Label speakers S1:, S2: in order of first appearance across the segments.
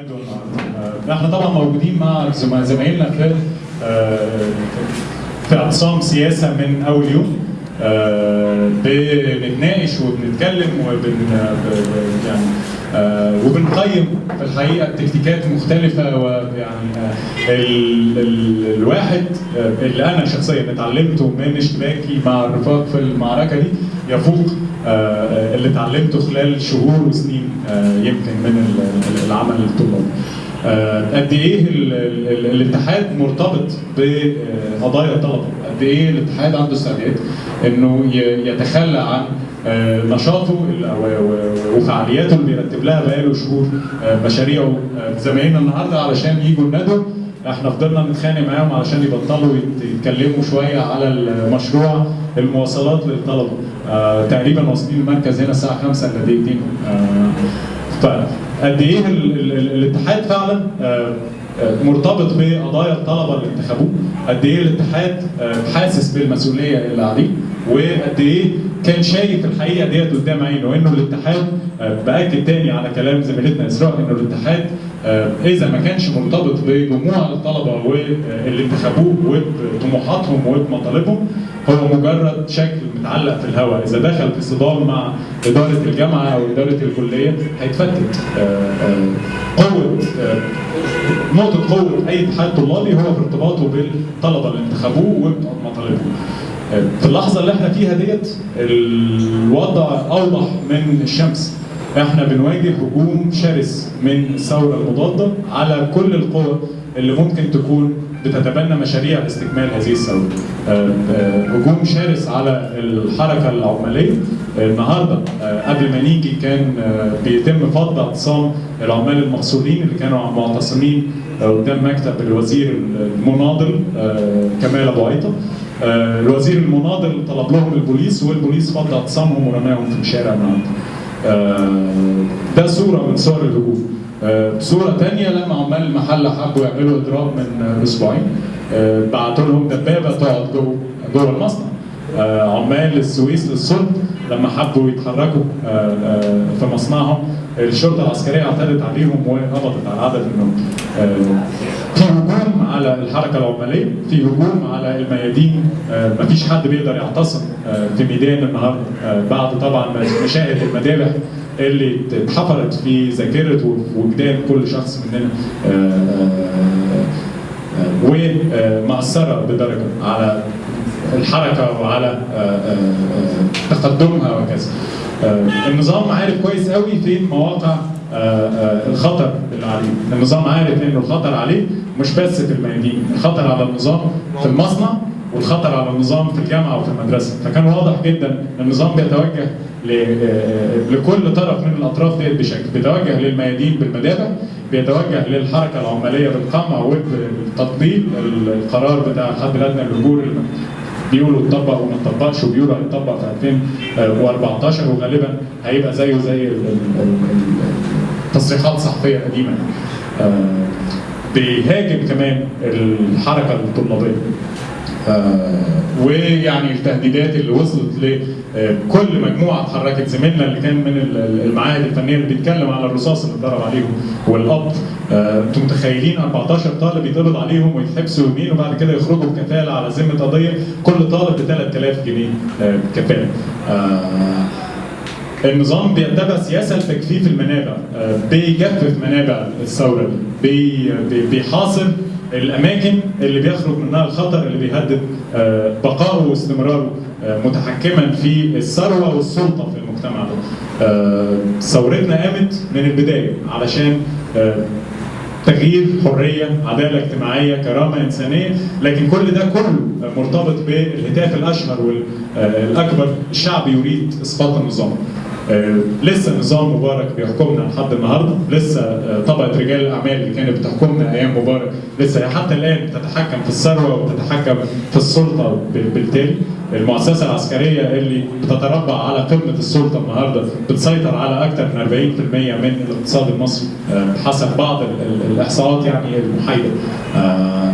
S1: النهارده إحنا طبعا موجودين مع زم- زمايلنا في آه، في أقسام سياسة من أول يوم. آه، بنتناقش وبنتكلم وبن يعني آه، وبنقيم في الحقيقة تكتيكات مختلفة ويعني آه، ال- ال- الواحد آه، اللي أنا شخصيا اتعلمته من اشتباكي مع الرفاق في المعركة دي يفوق آه، اللي اتعلمته خلال شهور وسنين آه، يمكن من ال- العمل الطلابي. آه، قد إيه ال- ال- ال- الاتحاد مرتبط بقضايا الطلبة، قد إيه الاتحاد عنده استعداد إنه يتخلى عن آه، نشاطه و- و- وفعالياته اللي بيرتب لها بقاله شهور آه، مشاريعه آه، زمايلنا النهارده علشان يجوا الندوه إحنا فضلنا نتخانق معاهم علشان يبطلوا يت- يتكلموا شوية على المشروع المواصلات للطلبة. آه تقريبا واصلين المركز هنا الساعة 5 الا دقيقتين. آه فقد إيه ال ال ال الاتحاد فعلا آه آه، مرتبط بقضايا الطلبة اللي انتخبوه قد إيه الاتحاد آه، حاسس بالمسؤولية اللي عليه وقد إيه كان شايف الحقيقة ديت قدام عينه وانه الاتحاد آه، بأكد تاني على كلام زميلتنا إسراء إنه الاتحاد آه، إذا ما كانش مرتبط بجموع الطلبة واللي انتخبوه وبطموحاتهم وبمطالبهم هو مجرد شكل متعلق في الهواء إذا دخل في صدام مع إدارة الجامعة أو إدارة الكلية هيتفتت قوة نقطه قوه أي اتحاد طلابي هو في ارتباطه بالطلبة اللي انتخبوه وبمطالبهم آه، في اللحظة اللي إحنا فيها ديت الوضع أوضح من الشمس. إحنا بنواجه هجوم شرس من الثورة المضادة على كل القوى اللي ممكن تكون بتتبنى مشاريع لاستكمال هذه الثوره. آه، آه، هجوم شرس على الحركة العمالية آه، النهارده قبل ما نيجي كان بيتم فض اعتصام العمال المقصورين اللي كانوا معتصمين قدام مكتب الوزير المناضل كمال أبو عيطة. الوزير المناضل طلب لهم البوليس والبوليس فض اعتصامهم ورماهم في الشارع النهارده. ده صورة من صور الهجوم آه، صورة تانية لما عمال المحلة حبوا يعملوا إضراب من آه، أسبوعين آه، بعتوا لهم دبابة تقعد جوه جوه المصنع. آه، عمال السويس للصلب لما حبوا يتحركوا آه، آه، في مصنعهم الشرطة العسكرية اعتدت عليهم وقبضت على عدد منهم. آه، في هجوم على الحركة العمالية في هجوم على الميادين مفيش حد بيقدر يعتصم في ميدان النهارده بعد طبعا مشاهد المذابح اللي اتحفرت في ذاكرة وجدان كل شخص مننا ومأثرة بدرجة على الحركة وعلى آه، آه، آه، تقدمها وكذا. النظام عارف كويس قوي فين مواقع الخطر اللي عليه النظام عارف إنه الخطر عليه مش بس في الميادين الخطر على النظام في المصنع والخطر على النظام في الجامعة وفي المدرسة. فكان واضح جدا النظام بيتوجه لكل طرف من الأطراف ديت بشكل. بيتوجه للميادين بالمدافع بيتوجه للحركة العماليه بالقمع وبالتطبيق القرار بتاع الحد الادنى للاجور بيقولوا اتطبق وما اتطبقش وبيقولوا هيتطبق في 2014 وغالبا هيبقى زيه زي ال- ال- ال- التصريحات الصحفيه القديمه آه، بيهاجم كمان الحركة الطلابية. ويعني التهديدات اللي وصلت لكل مجموعة اتحركت زميلنا اللي كان من ال- المعاهد الفنية اللي بيتكلم على الرصاص اللي اتضرب عليهم والقبض آه، أنتم متخيلين 14 طالب يتقبض عليهم ويتحبسوا يومين وبعد كده يخرجوا بكفالة على ذمة قضية كل طالب ب 3000 جنيه آه، كفاله. آه، النظام بيتبع سياسة لتجفيف المنابع آه، بيجفف منابع الثورة بيحاصر الأماكن اللي بيخرج منها الخطر اللي بيهدد آه، بقائه واستمراره آه، متحكما في الثروة والسلطة في المجتمع ده. آه، ثورتنا قامت من البداية علشان تغيير حرية عدالة اجتماعية كرامة إنسانية لكن كل ده كله مرتبط بالهتاف الأشهر والأكبر الشعب يريد إسقاط النظام لسه نظام مبارك بيحكمنا لحد النهارده. لسه آه، طبقة رجال الاعمال اللي كانت بتحكمنا أيام مبارك لسه حتى الآن بتتحكم في الثروة وبتتحكم في السلطة بال- بالتالي. المؤسسة العسكرية اللي بتتربع على قمة السلطة النهارده بتسيطر على أكثر من 40% من الاقتصاد المصري. آه، حسب بعض ال- ال- الإحصاءات يعني المحايدة. آه،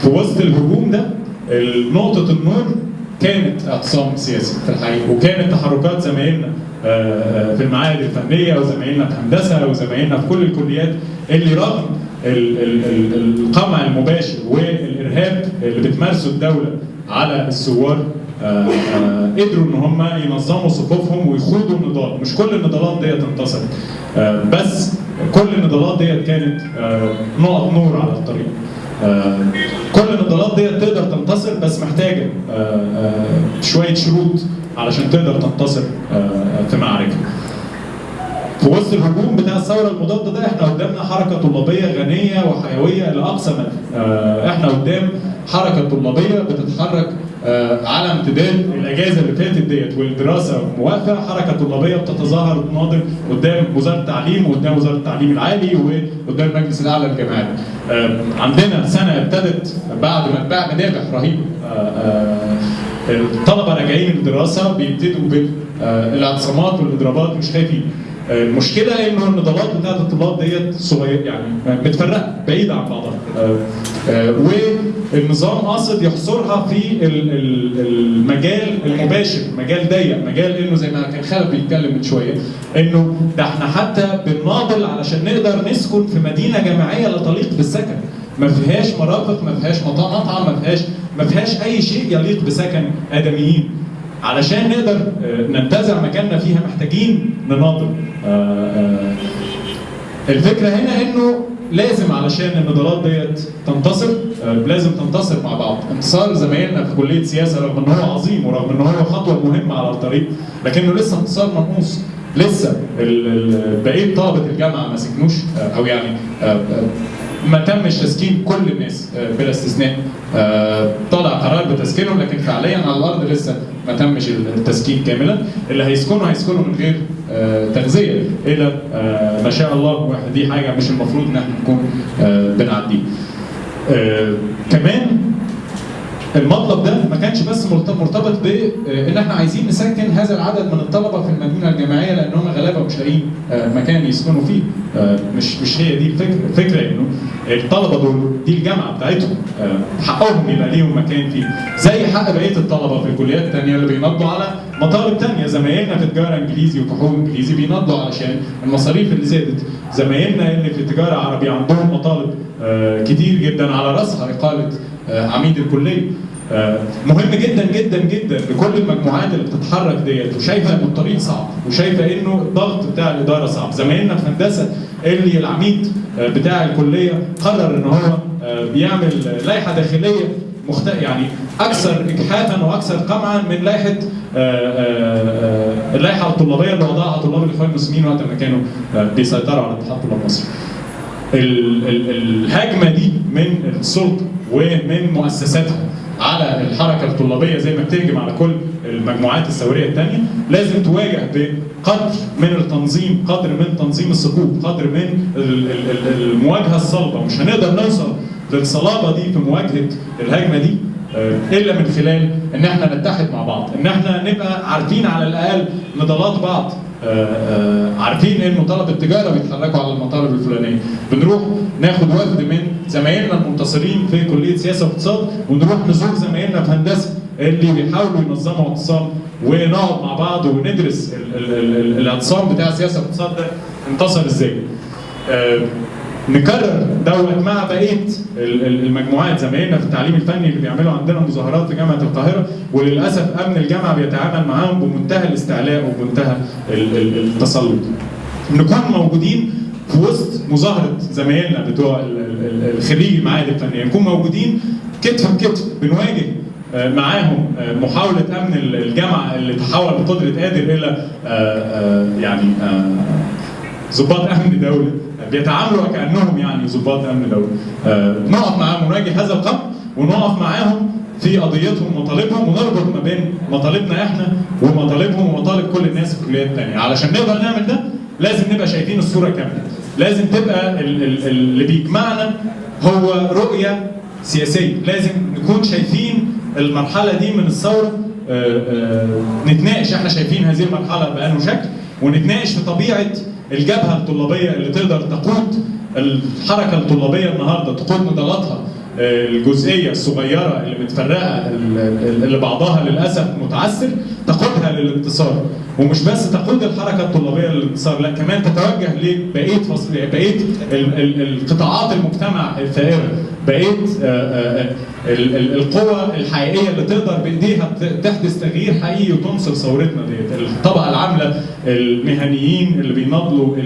S1: في وسط الهجوم ده نقطة النور كانت اعتصام سياسي في الحقيقة وكانت تحركات زمايلنا آه، في المعاهد الفنية وزمايلنا في هندسة وزمايلنا في كل الكليات اللي رغم ال- ال- ال- القمع المباشر والإرهاب اللي بتمارسه الدولة على الثوار آه، آه، قدروا إن هم ينظموا صفوفهم ويخوضوا النضال. مش كل النضالات ديت انتصرت آه، بس كل النضالات ديت كانت آه، نقط نور على الطريق. آه، كل النضالات ديت تقدر تنتصر بس محتاجة آه، آه، شوية شروط علشان تقدر تنتصر آه، في معركة في وسط الهجوم بتاع الثورة المضادة ده إحنا قدامنا حركة طلابية غنية وحيوية لأقصى مدى. آه، إحنا قدام حركة طلابية بتتحرك آه، على امتداد الأجازة اللي فاتت ديت والدراسة موافقة حركة طلابية بتتظاهر وتناضل قدام وزارة التعليم وقدام وزارة التعليم العالي وقدام المجلس الأعلى للجامعات. آه، عندنا سنة ابتدت بعد ما اتباع منابح رهيب آه، آه، الطلبة راجعين الدراسة بيبتدوا بالاعتصامات والإضرابات مش خايفين. المشكلة إنه النضالات بتاعت الطلاب ديت صغيره يعني متفرقه بعيده عن بعضها. آه، آه، والنظام قاصد يحصرها في ال- ال- المجال المباشر مجال ضيق مجال إنه زي ما كان خالد بيتكلم من شوية إنه ده إحنا حتى بنناضل علشان نقدر نسكن في مدينة جامعية لا تليق بالسكن. ما فيهاش مرافق ما فيهاش مطعم ما فيهاش ما فيهاش أي شيء يليق بسكن آدميين. علشان نقدر آه، ننتزع مكاننا فيها محتاجين نناضل. آه، آه، الفكرة هنا إنه لازم علشان النضالات ديت تنتصر آه، لازم تنتصر مع بعض. انتصار زمايلنا في كلية سياسة رغم إن هو عظيم ورغم إن هو خطوة مهمة على الطريق لكنه لسه انتصار منقوص لسه بقية طلبه الجامعة ما سكنوش آه، أو يعني آه، آه، ما تمش تسكين كل الناس آه، بلا استثناء. آه، طلع قرار بتسكينهم لكن فعليا على الأرض لسه ما تمش التسكين كاملا. اللي هيسكنوا هيسكنوا من غير آه، تغذية إلى ما شاء الله دي حاجة مش المفروض إن إحنا نكون بنعديه آه، كمان المطلب ده ما كانش بس مرت- مرتبط بان إحنا عايزين نسكن هذا العدد من الطلبة في المدينة الجامعية لأن هم غلابه مش لاقيين آه، مكان يسكنوا فيه. آه، مش مش هي دي الفكرة الفكرة إنه الطلبة دول دي الجامعة بتاعتهم آه، حقهم يبقى ليهم مكان فيه. زي حق بقية الطلبة في الكليات الثانية اللي بينضوا على مطالب ثانية زمايلنا في تجارة إنجليزي وفحوم إنجليزي بينضوا علشان المصاريف اللي زادت. زمايلنا اللي في تجارة عربي عندهم مطالب آه، كتير جدا على رأسها إقالة آه، عميد الكلية آه، مهم جدا جدا جدا لكل المجموعات اللي بتتحرك ديت وشايفه ان الطريق صعب وشايفة إنه الضغط بتاع الإدارة صعب زمايلنا في هندسة اللي العميد آه، بتاع الكلية قرر ان هو آه، بيعمل لائحة داخلية مخت... يعني أكثر اجحافا وأكثر قمعا من لائحة آه، آه، آه، اللائحة الطلابية اللي وضعها طلاب الإخوان المسلمين وقت ما كانوا آه، بيسيطروا على اتحاد طلاب مصر. ال- ال- الهجمة دي من السلطة ومن مؤسساتها على الحركة الطلابية زي ما بتهجم على كل المجموعات الثورية الثانية لازم تواجه بقدر من التنظيم قدر من تنظيم الصفوف قدر من ال- ال- ال- المواجهة الصلبة. مش هنقدر نوصل للصلابة دي في مواجهة الهجمة دي آه، إلا من خلال إن إحنا نتحد مع بعض إن إحنا نبقى عارفين على الأقل نضالات بعض. عارفين انه طلبه التجارة بيتحركوا على المطالب الفلانية. بنروح ناخد وفد من زمايلنا المنتصرين في كلية سياسة واقتصاد ونروح نزور زمايلنا في هندسة اللي بيحاولوا ينظموا اعتصام ونقعد مع بعض وندرس ال- ال- ال- ال- الاعتصام بتاع السياسة والاقتصاد ده انتصر إزاي. آه، نكرر دوت مع بقية ال- ال- المجموعات. زمايلنا في التعليم الفني اللي بيعملوا عندنا مظاهرات في جامعة القاهرة وللأسف أمن الجامعة بيتعامل معاهم بمنتهى الاستعلاء وبمنتهى ال- ال- التسلط. نكون موجودين في وسط مظاهرة زمايلنا بتوع الخريج المعاهد الفنية، نكون موجودين كتف بكتف بنواجه آه، معاهم آه، محاولة أمن ال- الجامعة اللي تحول بقدرة قادر إلى آه، يعني ضباط أمن دولة. بيتعاملوا وكانهم يعني ضباط أمن دوله آه، نقف معاهم ونواجه هذا القمع ونقف معاهم في قضيتهم ومطالبهم ونربط ما بين مطالبنا إحنا ومطالبهم ومطالب كل الناس في الكليات الثانية علشان نقدر نعمل ده لازم نبقى شايفين الصورة كاملة. لازم تبقى ال- ال- اللي بيجمعنا هو رؤية سياسية. لازم نكون شايفين المرحلة دي من الثورة. آه، آه، نتناقش. إحنا شايفين هذه المرحلة بأنه شكل. ونتناقش في طبيعة الجبهة الطلابية اللي تقدر تقود الحركة الطلابية النهارده تقود نضالاتها آه، الجزئية الصغيرة اللي متفرقة ال- ال- اللي بعضها للأسف متعثر تقودها للانتصار. ومش بس تقود الحركة الطلابية للانتصار لا كمان تتوجه لبقية بقيه ال- ال- القطاعات المجتمع الثائرة. بقيه آه، آه، ال- القوى الحقيقية اللي تقدر بإيديها تحدث تغيير حقيقي وتنصر ثورتنا ديت الطبقة العاملة المهنيين اللي بيناضلوا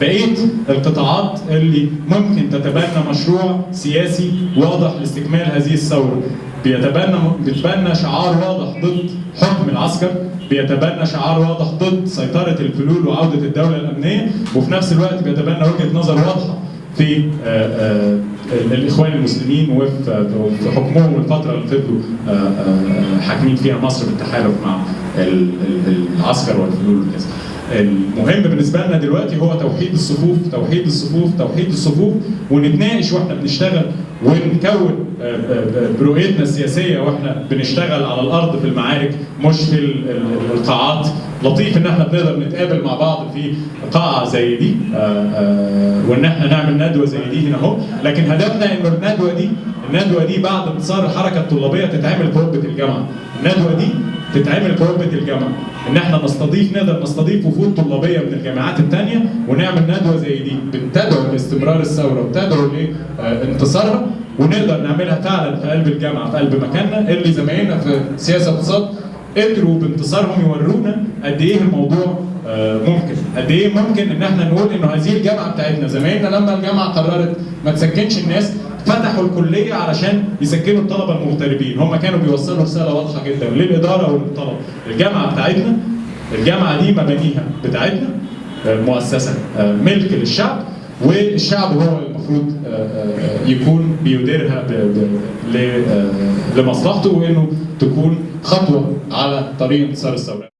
S1: بقيه القطاعات اللي ممكن تتبنى مشروع سياسي واضح لاستكمال هذه الثورة. بيتبنى بيتبنى شعار واضح ضد حكم العسكر بيتبنى شعار واضح ضد سيطرة الفلول وعودة الدولة الأمنية وفي نفس الوقت بيتبنى وجهة نظر واضحة في آه، آه، الإخوان المسلمين وفي في حكمهم الفترة اللي فضلوا آه، آه، حاكمين فيها مصر بالتحالف مع ال- ال- العسكر والفلول وكذا. المهم بالنسبة لنا دلوقتي هو توحيد الصفوف توحيد الصفوف توحيد الصفوف ونتناقش وإحنا بنشتغل ونكون آه، آه، برؤيتنا السياسية وإحنا بنشتغل على الأرض في المعارك مش في ال- ال- القاعات. لطيف إن إحنا بنقدر نتقابل مع بعض في قاعة زي دي آه، آه، وإن إحنا نعمل ندوة زي دي هنا أهو. لكن هدفنا إنه الندوة دي الندوة دي بعد انتصار الحركة الطلابية تتعمل في الجامعة. الندوة دي تتعمل رتبه الجامعة. إن إحنا نستضيف نقدر نستضيف وفود طلابية من الجامعات الثانية ونعمل ندوة زي دي. بتدعو لاستمرار الثورة وبتدعو لانتصارها ونقدر نعملها فعلا في قلب الجامعة في قلب مكاننا. اللي زمايلنا في سياسة اقتصاد قدروا بانتصارهم يورونا قد إيه الموضوع آه، ممكن. قد إيه ممكن إن إحنا نقول إنه هذه الجامعة بتاعتنا. زمايلنا لما الجامعة قررت ما تسكنش الناس فتحوا الكلية علشان يسكنوا الطلبة المغتربين. هم كانوا بيوصلوا رسالة واضحة جدا. للإدارة وللطلبه الجامعة بتاعتنا الجامعة دي مبانيها بتاعتنا آه، مؤسسة آه، ملك للشعب والشعب هو المفروض آه، آه، يكون بيديرها آه، لمصلحته وإنه تكون خطوة على طريق انتصار الثورة.